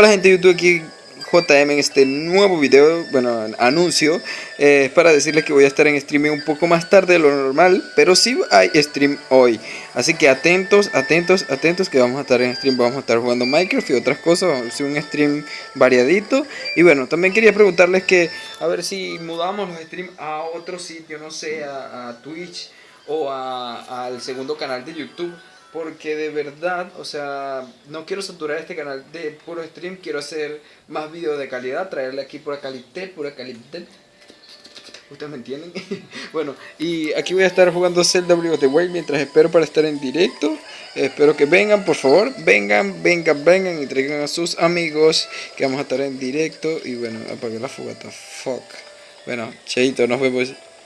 Hola gente de YouTube, aquí JM en este nuevo video, bueno, anuncio eh, para decirles que voy a estar en streaming un poco más tarde de lo normal, pero sí hay stream hoy. Así que atentos, atentos, atentos que vamos a estar en stream, vamos a estar jugando Minecraft y otras cosas, vamos a hacer un stream variadito. Y bueno, también quería preguntarles que, a ver si mudamos los streams a otro sitio, no sé, a, Twitch o al segundo canal de YouTube porque de verdad, o sea, no quiero saturar este canal de puro stream, quiero hacer más videos de calidad, traerle aquí pura calidad, pura calidad. ¿Ustedes me entienden? bueno, y aquí voy a estar jugando Zelda Breath of the Wild mientras espero para estar en directo. Espero que vengan, por favor, vengan, vengan, vengan y traigan a sus amigos que vamos a estar en directo. Y bueno, apagué la fogata, fuck. Bueno, cheito, nos vemos.